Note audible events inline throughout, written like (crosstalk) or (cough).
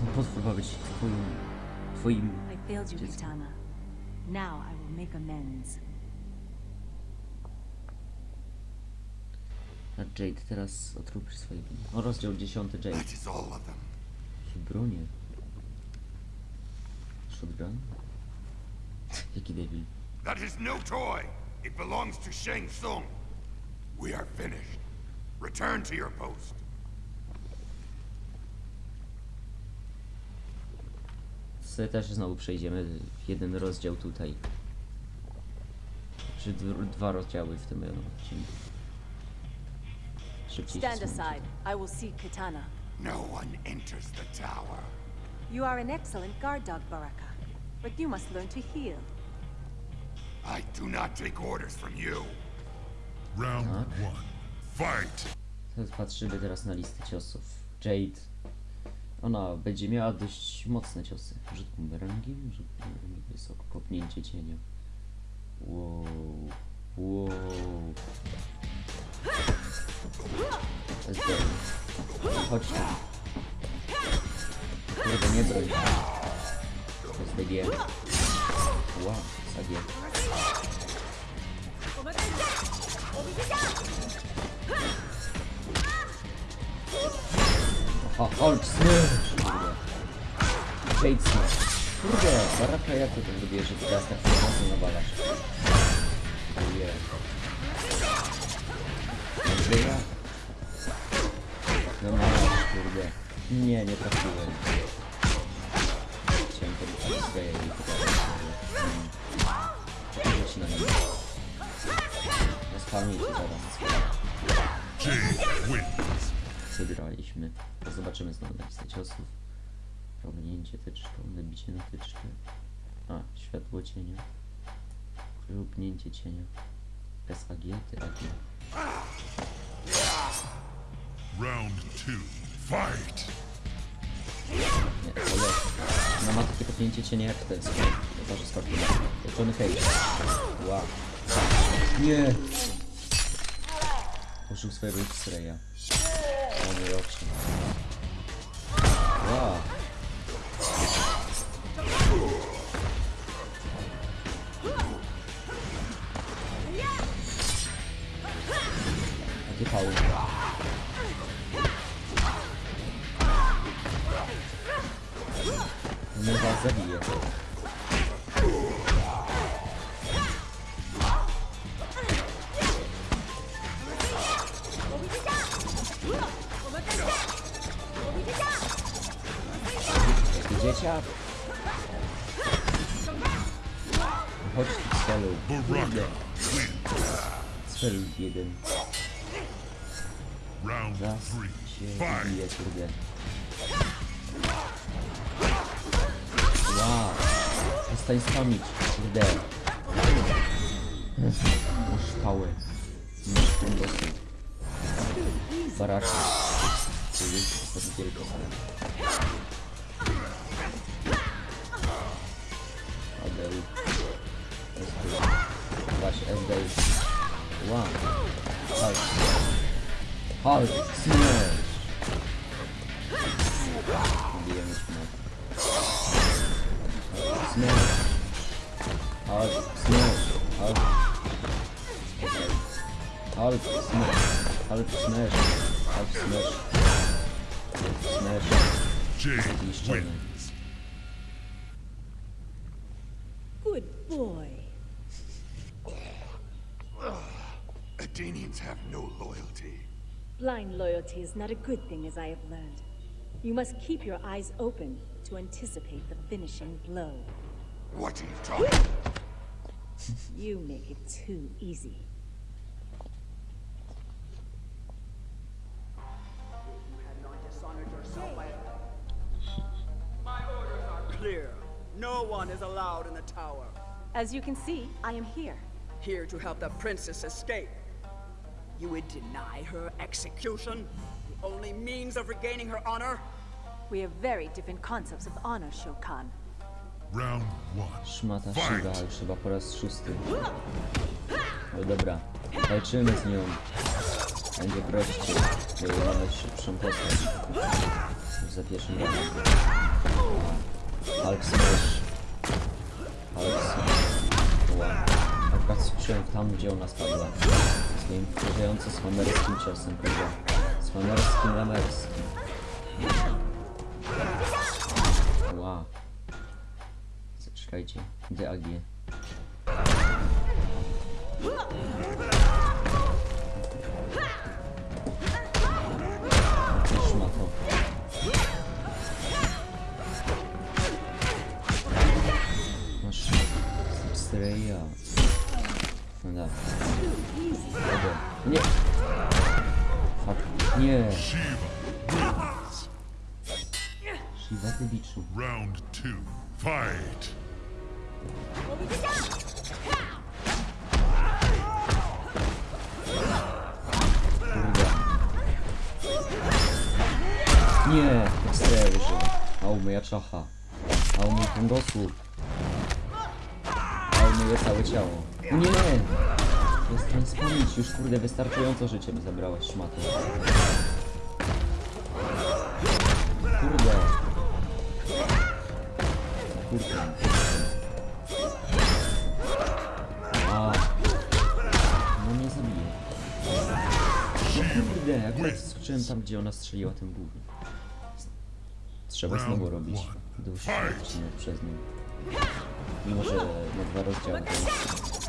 Ten potwór ma być twoim... Twoim... I failed you, Just- Kitana. Now I will make amends. A Jade teraz otrupisz swoje... O, rozdział 10 Jade. That is all of them. Bronie. Shotgun? Jaki debil. That is no toy. It belongs to Shang Tsung. We are finished. Return to your post. Sobie też znowu przejdziemy jeden rozdział tutaj. Czy dwa rozdziały w tym jednym odcinku. Szybciej Stand aside. I will see Kitana. No one enters the tower. You are an excellent guard dog, Baraka. But you must learn to heal. I do not take orders from you. Round Tak. one. Fight! Patrzymy teraz na listę ciosów. Jade. Ona będzie miała dość mocne ciosy. Rzut bumerangiem, rzut bumerangiem wysoko, kopnięcie cienia. Wow. Wow. Jest dobre. Chodź tu. Kurde, nie broń. To jest DG. Wow, SAG. Aha, Hulk smash! Kurde. Jade smash. Kurde, Baraka, jak to zrobiłeś, że teraz tak mocno nawalasz? Andrzeja? No masz, kurde. Nie, nie trafiłem. Chciałem podać swoje i pokazać, że... Mm. Rzuć na nim. Rozpalnij to teraz. Jade wins. Wygraliśmy. To zobaczymy znowu na listę ciosów. Prowinięcie tyczką, nabicie na tyczkę. A, światło cienia. Krupnięcie cienia. SAG, TAG. Round two. Fight! Nie, to jest. Ona ma takie kopnięcie cienia jak. To może skoczyć. Johnny Cage. Wow. Nie! Użył swojego X-raya. Hadi yapsın. Ya. Hadi kavur. Bunu fazla bir yer. Dzieciak? Chodź tu celu. Baraka wins. Cel jeden. Round Raz three. się bije, kurde. Wow. Przestań spamić, kurde. Masz pałę. Masz ten dosyć. Baraki. To jest ostatni wielko and they run. Like, hard smash. DM smash. Smash. Hard smash. Hard. Hard smash. Hard smash. Hard smash. Smash. James win. Have no loyalty. Blind loyalty is not a good thing, as I have learned. You must keep your eyes open to anticipate the finishing blow. What are you talking? You make it too easy. had not dishonored yourself by My orders are clear. No one is allowed in the tower. As you can see, I am here. Here to help the princess escape. You would deny her execution? The only means of regaining her honor? We have very different concepts of honor, Shokan. Round one. Szmata Fight. Shiva już chyba po raz szósty. Hmm. No dobra, walczymy z nią. Będzie prościej, bo mamy szybszą postać. Za pierwszym razem. Hulk smash. Hulk smash. Wow. Akurat słyszałem tam, gdzie ona spadła. Swoim wkurzająco swamerskim ciosem, prawda? Swamerskim, lamerskim. Wow. Zaczekajcie. DAG. Szmato. Shiva ty biczu. Round two. Fight. Kurde. Nie! Streja wyżył. Au moja czacha. Au mój kręgosłup. Au moje całe ciało. Nie! Przestań wspomnieć, już kurde wystarczająco życie mi zabrałaś szmato. Skoczyłem tam, gdzie ona strzeliła tym głównym. Trzeba znowu robić dłuższy odcinek przez nią. Mimo, że na dwa rozdziały to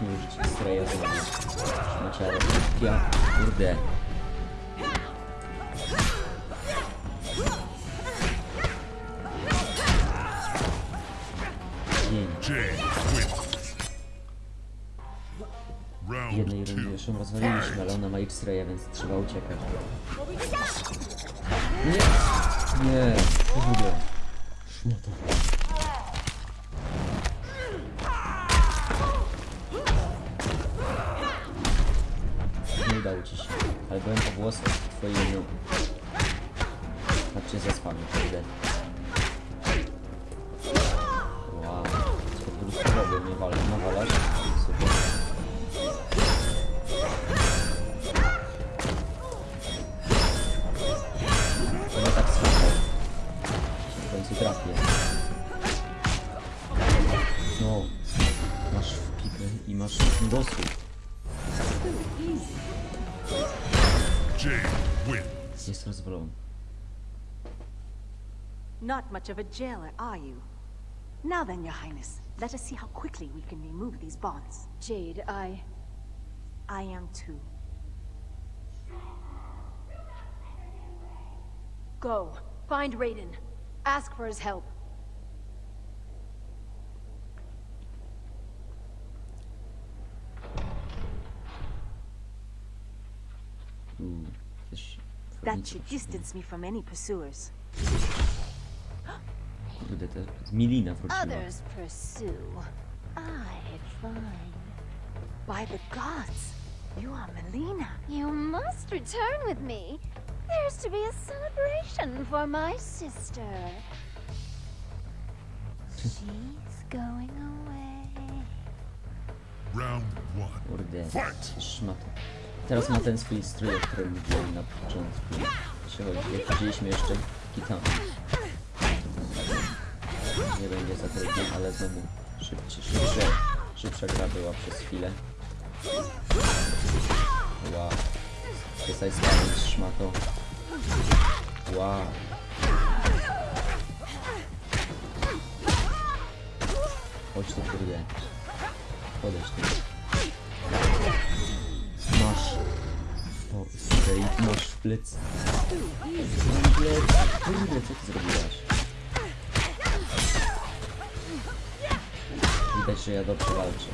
mi użyć stroja znowu. Szmaciaro. Ja, kurde. Round Jednej rundzie już ją rozwaliliśmy, ale ona ma X-raya, więc trzeba uciekać. Nie! Nie! Kurde. Szmato. Się, ale byłem po włosach w twojej nóg. Tak cię zaspamy, kurde. Wow. Spokojnie, nie walę, nawalasz? Super. No tak słyszał. W końcu trafię. No. Masz w pikę i masz dosłów. Jade wins. Jest rozwalony. Not much of a jailer, are you? Now then, Your Highness, let us see how quickly we can remove these bonds. Jade, I... I am too. Go. Find Raiden. Ask for his help. That should distance me from any pursuers. Kurde, to z Milina wróciła. Others pursue. I find. By the gods, you are Melina. You must return with me. There's to be a celebration for my sister. (laughs) She's going away. Round one. Kurde, Fight! Teraz ma ten swój strój, o którym mówiłem na początku. Jak widzieliśmy jeszcze Kitana. Nie będzie za trudno, ale znowu szybciej, szybsze, szybsza gra była przez chwilę. Wow. Przestań spamić szmato. Wow. Chodź tu kurde. Podejdź tu. W plecy. Kurde, co ty zrobiłaś? Widać, że ja dobrze walczę.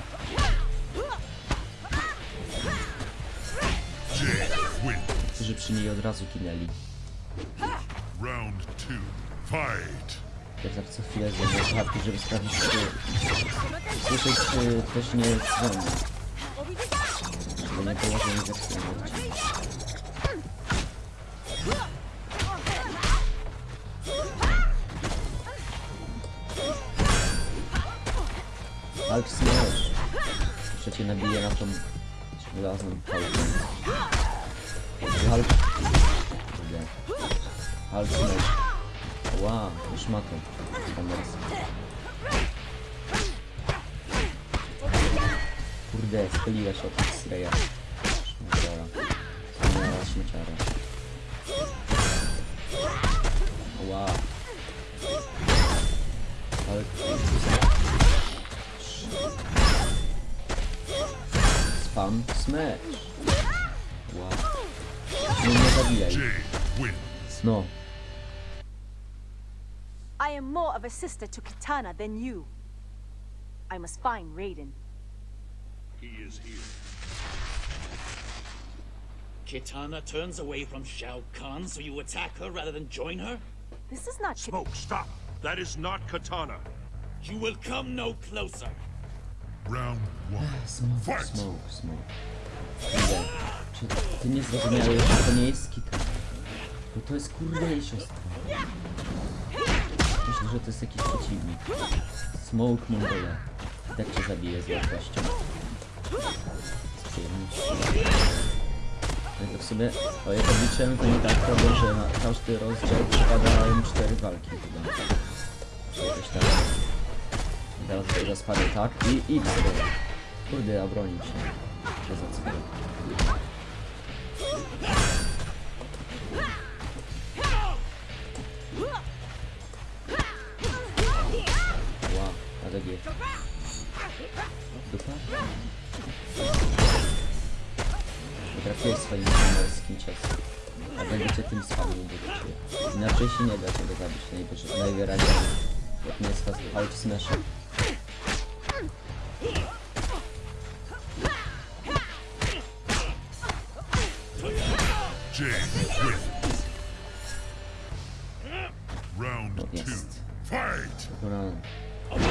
Wins. Którzy przy niej od razu kinęli. Round two. Fight. Ja zawsze co chwilę zrobię słuchawki, żeby sprawdzić, czy słyszeć, czy ktoś nie dzwoni. Żeby nie położę nie zepsułem odcinek. Hulk Smash. Jeszcze cię nabiję na tą żelazną pałkę. Hulk... Kurde. Hulk Smash. Wow, już ma to. Kamerski. Kurde, spyliła się od X-raya. Śmieciara. Wspaniała śmieciara. Wow. Ale... Spam smash. Wow. No nie zabijaj. No. I am more of a sister to Kitana than you. I must find Raiden. He is here. Kitana turns away from Shao Kahn, so you attack her rather than join her? This is not Smoke, stop! That is not Katana. You will come no closer. Round one. Smoke, Fight! smoke, smoke. Kurde, czy ty nie zrozumiałeś, że to nie jest Kita? Bo to jest kurde jej siostra. Myślę, że to jest jakiś przeciwnik. Smoke Mongola. Tak cię zabije z łatwością. Z przyjemnością. No i to w sumie, o jak obliczyłem, to nie tak robię, że na każdy rozdział przypadają cztery walki chyba. Czy jakoś tak. I teraz sobie rozpadę tak i idź sobie. Kurde, obronił się. Przez ocean. Ła, ADG. Dupa? Potrafiłeś swoim kamerskim ciosem. A będę cię tym ciebie. Inaczej się nie da tego zabić najwyraźniej. Jak nie jest Hulk Smasher. Jade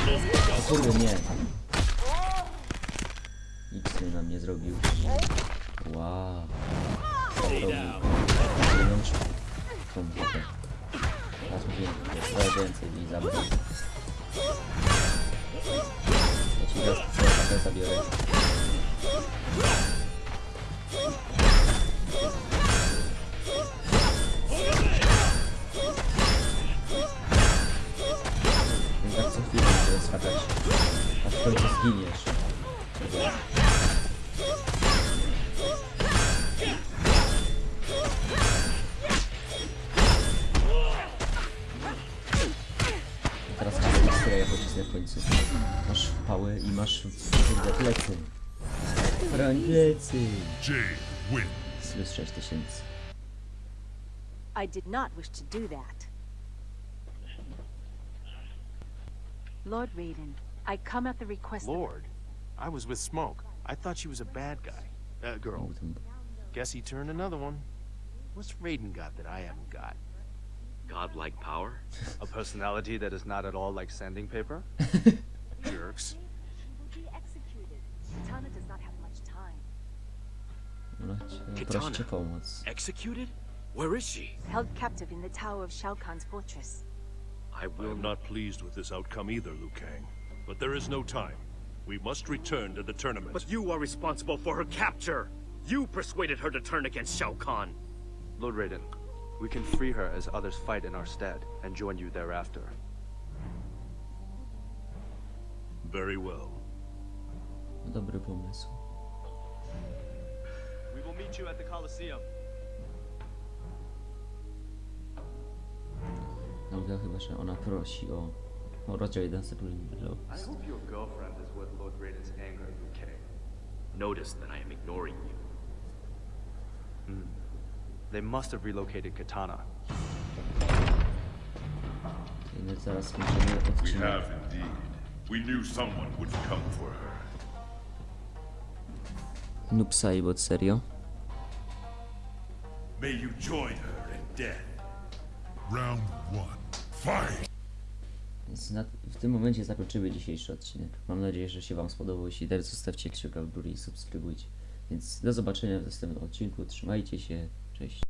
O kurde, nie. X na mnie zrobił. Wow. Zrobił. Tą wodę. Teraz mówię, trochę więcej mi zabrał. Ja ci zabiorę. X-raya w końcu. Masz pały i masz kurde plecy. Broń plecy. Jade Plus 6000. I did not wish to do that. Lord Raiden, I come at the request. Lord, I was with Smoke. I thought she was a bad guy. Uh, girl. Guess he turned another one. What's Raiden got that I haven't got? Godlike power? (laughs) A personality that is not at all like sanding paper? (laughs) Jerks. will be executed. Does not have much time. Ona cię, Kitana. prosi cię pomóc. Executed? Where is she? Held captive in the tower of Shao Kahn's fortress. I I will am not pleased with this outcome either, Liu Kang. But there is no time. We must return to the tournament. But you are responsible for her capture! You persuaded her to turn against Shao Kahn! Lord Raiden, we can free her as others fight in our stead and join you thereafter. Very well. Dobry pomysł. We will meet you at the Coliseum. Nauka chyba, że ona prosi o, o rozdział 1 sekundy. I hope your girlfriend is worth Lord Raiden's anger, Liu Kang. Notice that I am ignoring you. Hmm. They must have relocated Katana. We have indeed. We knew someone would come for her. Noob Saibot, serio? May you join her in death. Round one. Fight! W tym momencie zakończymy dzisiejszy odcinek. Mam nadzieję, że się Wam spodobał. Jeśli tak, zostawcie kciuka w górę i subskrybujcie. Więc do zobaczenia w następnym odcinku. Trzymajcie się. Cześć.